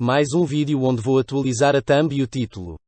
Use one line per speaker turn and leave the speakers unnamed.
Mais um vídeo onde vou atualizar a thumb e o título.